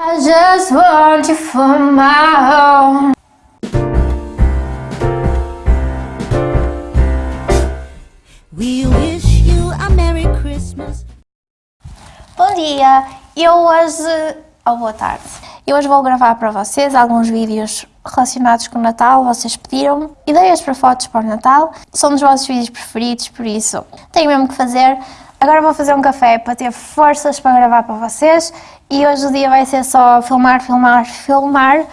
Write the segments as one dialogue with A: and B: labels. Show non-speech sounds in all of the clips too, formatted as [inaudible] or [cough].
A: I just want you for my own.
B: We wish you a Merry Christmas.
A: Bom dia, eu hoje, ou boa tarde, eu hoje vou gravar para vocês alguns vídeos relacionados com o Natal, vocês pediram ideias para fotos para o Natal, são dos vossos vídeos preferidos, por isso tenho mesmo que fazer. Agora vou fazer um café para ter forças para gravar para vocês e hoje o dia vai ser só filmar, filmar, filmar.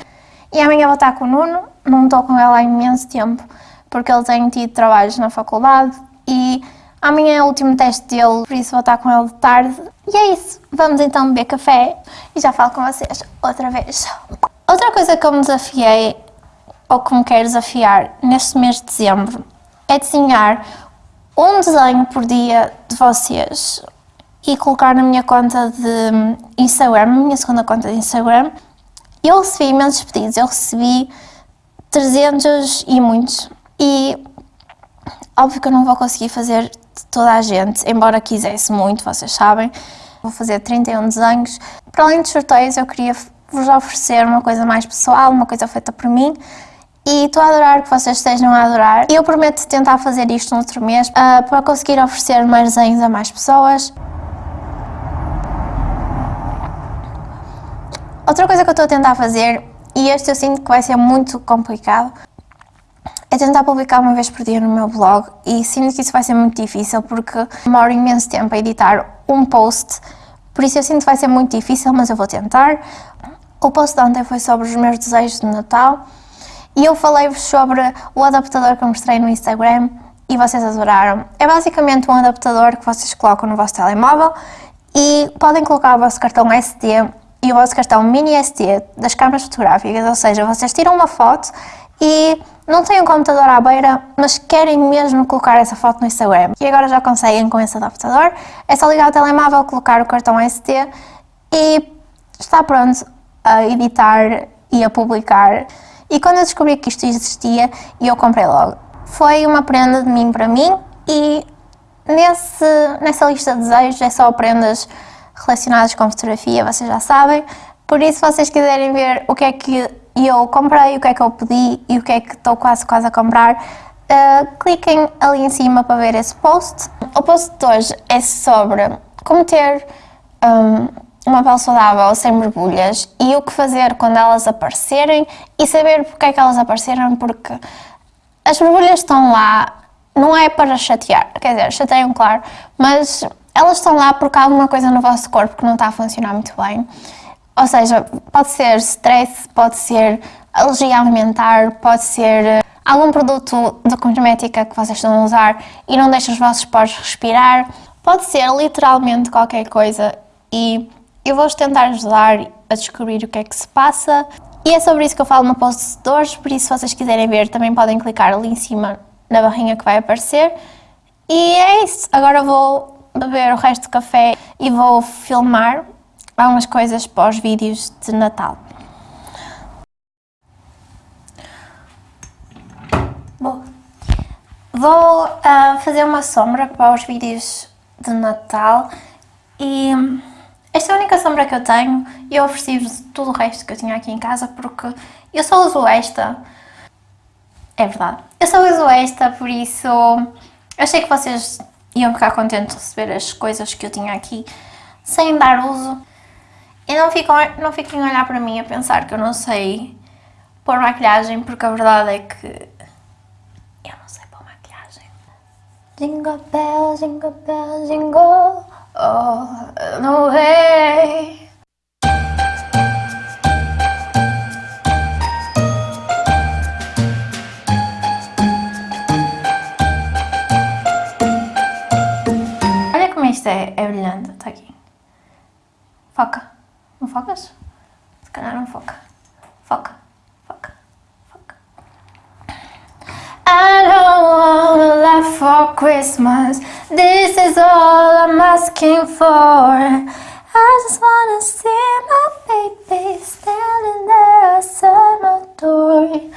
A: E amanhã vou estar com o Nuno, não estou com ele há imenso tempo porque ele tem tido trabalhos na faculdade. E amanhã é o último teste dele, por isso vou estar com ele de tarde. E é isso, vamos então beber café e já falo com vocês outra vez. Outra coisa que eu me desafiei, ou que me quero desafiar neste mês de dezembro, é desenhar um desenho por dia de vocês e colocar na minha conta de Instagram, na minha segunda conta de Instagram. Eu recebi imensos pedidos, eu recebi 300 e muitos. E óbvio que eu não vou conseguir fazer de toda a gente, embora quisesse muito, vocês sabem. Vou fazer 31 desenhos. Para além dos sorteios, eu queria vos oferecer uma coisa mais pessoal, uma coisa feita por mim. E estou a adorar que vocês estejam a adorar. Eu prometo tentar fazer isto no outro mês uh, para conseguir oferecer mais desenhos a mais pessoas. Outra coisa que eu estou a tentar fazer, e este eu sinto que vai ser muito complicado, é tentar publicar uma vez por dia no meu blog e sinto que isso vai ser muito difícil porque demoro imenso tempo a editar um post, por isso eu sinto que vai ser muito difícil, mas eu vou tentar. O post de ontem foi sobre os meus desejos de Natal e eu falei-vos sobre o adaptador que eu mostrei no Instagram e vocês adoraram. É basicamente um adaptador que vocês colocam no vosso telemóvel e podem colocar o vosso cartão SD e o vosso cartão mini SD das câmaras fotográficas, ou seja, vocês tiram uma foto e não têm um computador à beira, mas querem mesmo colocar essa foto no Instagram. E agora já conseguem com esse adaptador, é só ligar o telemóvel, colocar o cartão SD e está pronto a editar e a publicar. E quando eu descobri que isto existia, eu comprei logo. Foi uma prenda de mim para mim e nesse, nessa lista de desejos é só prendas relacionadas com fotografia, vocês já sabem. Por isso, se vocês quiserem ver o que é que eu comprei, o que é que eu pedi e o que é que estou quase quase a comprar, uh, cliquem ali em cima para ver esse post. O post de hoje é sobre como ter um, uma pele saudável sem borbulhas e o que fazer quando elas aparecerem e saber porque é que elas apareceram, porque as borbulhas estão lá, não é para chatear, quer dizer, chateiam claro, mas elas estão lá porque há alguma coisa no vosso corpo que não está a funcionar muito bem. Ou seja, pode ser stress, pode ser alergia alimentar, pode ser eh, algum produto de cosmética que vocês estão a usar e não deixa os vossos poros respirar. Pode ser literalmente qualquer coisa e eu vou-vos tentar ajudar a descobrir o que é que se passa. E é sobre isso que eu falo no post de hoje, por isso se vocês quiserem ver também podem clicar ali em cima na barrinha que vai aparecer. E é isso, agora vou beber o resto do café e vou filmar algumas coisas para os vídeos de Natal. Bom, vou uh, fazer uma sombra para os vídeos de Natal e esta é a única sombra que eu tenho e eu ofereci-vos tudo o resto que eu tinha aqui em casa porque eu só uso esta. É verdade. Eu só uso esta, por isso achei que vocês iam ficar contentes de receber as coisas que eu tinha aqui sem dar uso. E não fiquem, não fiquem a olhar para mim a pensar que eu não sei pôr maquilhagem, porque a verdade é que eu não sei pôr maquilhagem. Jingle bell, jingle bell, jingle all the way. Está aqui. Foca. Não focas? Se calhar não foca. Foca. Foca. Foca. I don't wanna laugh for Christmas This is all I'm asking for I just wanna see my baby standing there outside my door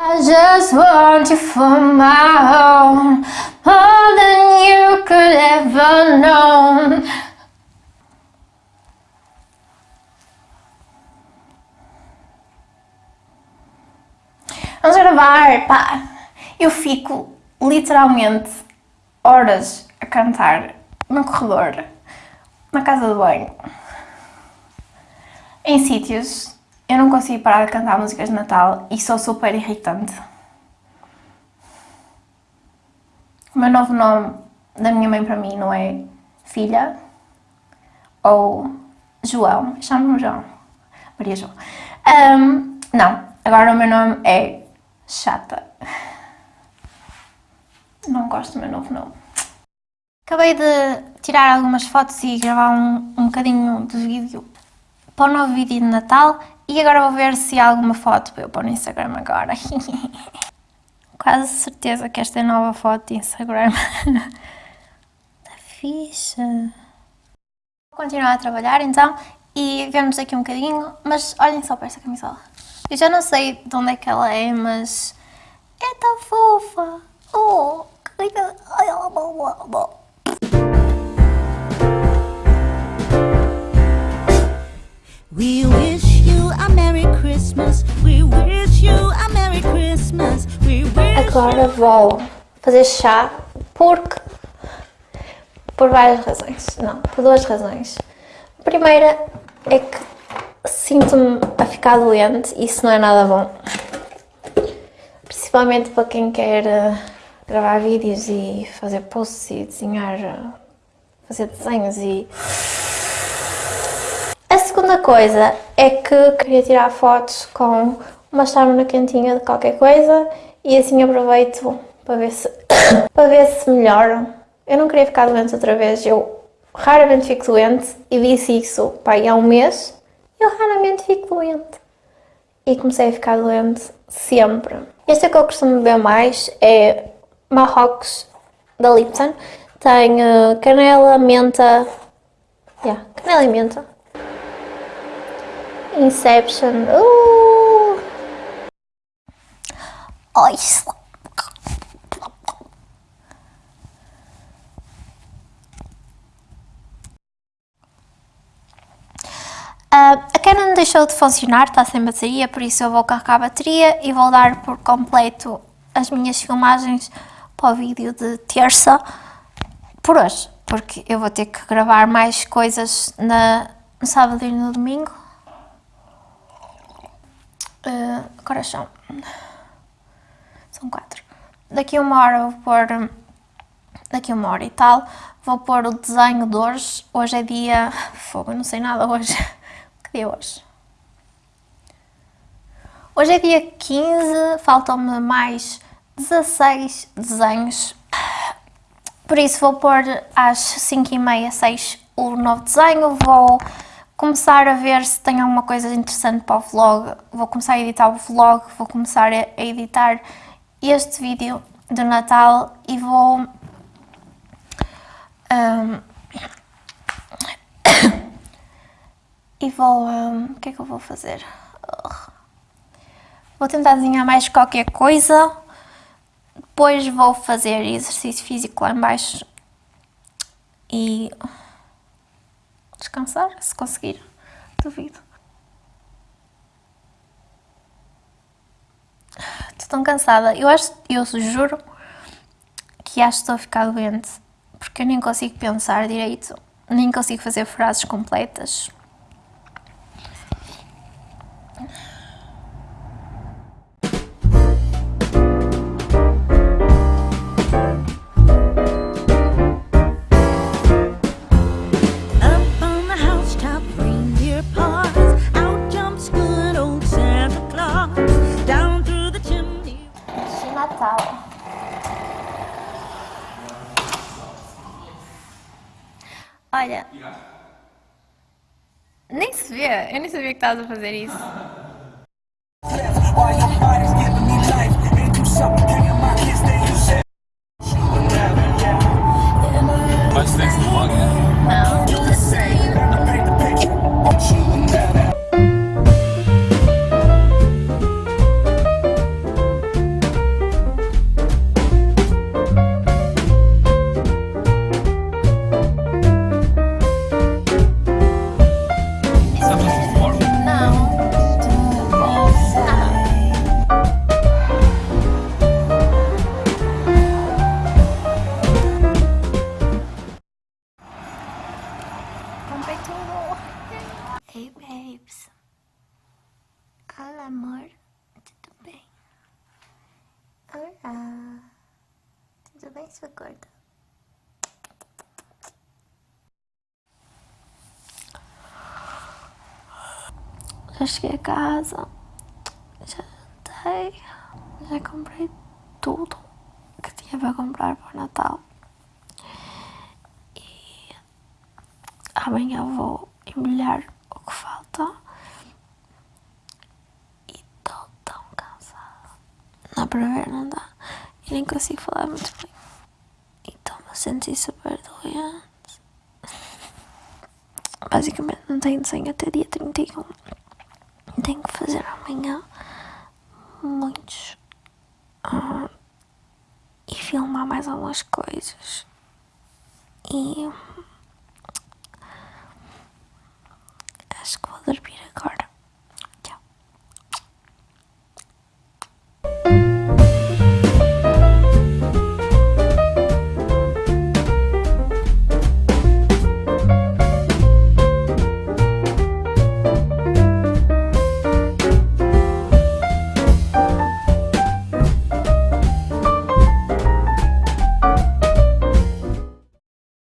A: I just want you for my own Eu fico literalmente horas a cantar no corredor, na casa de banho, em sítios. Eu não consigo parar de cantar músicas de Natal e sou super irritante. O meu novo nome da minha mãe para mim não é filha ou João, chamo-me João, Maria João. Um, não, agora o meu nome é Chata. Não gosto do meu novo nome. Acabei de tirar algumas fotos e gravar um, um bocadinho de vídeo para o novo vídeo de Natal e agora vou ver se há alguma foto para eu pôr no Instagram agora. [laughs] Quase certeza que esta é a nova foto de Instagram. [laughs] Está ficha. Vou continuar a trabalhar então e vemos aqui um bocadinho, mas olhem só para esta camisola. Eu já não sei de onde é que ela é, mas é tão fofa. Oh.
B: We wish you a Merry Christmas. We wish you a Merry Christmas. We wish
A: Agora vou fazer chá porque por várias razões. Não, por duas razões. A primeira é que sinto-me a ficar doente e isso não é nada bom. Principalmente para quem quer eh, gravar vídeos e fazer posts e desenhar, fazer desenhos e... A segunda coisa é que queria tirar fotos com uma na quentinha de qualquer coisa e assim aproveito para ver se, [coughs] para ver se melhoro. Eu não queria ficar doente outra vez, eu raramente fico doente e disse isso pai, há um mês, eu raramente fico doente. E comecei a ficar doente sempre. Este é que eu costumo beber mais, é Marrocos da Lipton. Tem uh, canela, menta, yeah, canela e menta. Inception, uh! Ai, Uh, a Canon deixou de funcionar, está sem bateria, por isso eu vou carregar a bateria e vou dar por completo as minhas filmagens para o vídeo de terça por hoje, porque eu vou ter que gravar mais coisas na, no sábado e no domingo. Uh, agora são, são quatro. Daqui uma hora vou pôr, daqui uma hora e tal, vou pôr o desenho de hoje. Hoje é dia, [laughs] fogo, não sei nada hoje. [laughs] de hoje. Hoje é dia 15, faltam-me mais 16 desenhos. Por isso vou pôr às 5 e meia, 6 o novo desenho. Vou começar a ver se tem alguma coisa interessante para o vlog. Vou começar a editar o vlog, vou começar a editar este vídeo do Natal e vou... Um, [coughs] e vou... Um, o que é que eu vou fazer? Vou tentar desenhar mais qualquer coisa, depois vou fazer exercício físico lá embaixo e descansar, se conseguir, duvido. Estou tão cansada, eu acho, eu juro que acho que estou a ficar doente, porque eu nem consigo pensar direito, nem consigo fazer frases completas. Vê, eu nem sabia que estavas a fazer isso.
C: Mas tem esse vlog, né?
A: Oi, babes. Olá, amor. Tudo bem? Olá. Tudo bem, sua gorda? Já cheguei a casa. Já jantei. Já comprei tudo que tinha para comprar para o Natal. Amanhã vou embrulhar o que falta. E estou tão cansada. Não dá para ver, não dá. E nem consigo falar muito bem. E estou-me a sentir super doente. [laughs] Basicamente não tenho desenho até dia 31. Tenho que fazer amanhã muitos. ah, e filmar mais algumas coisas. E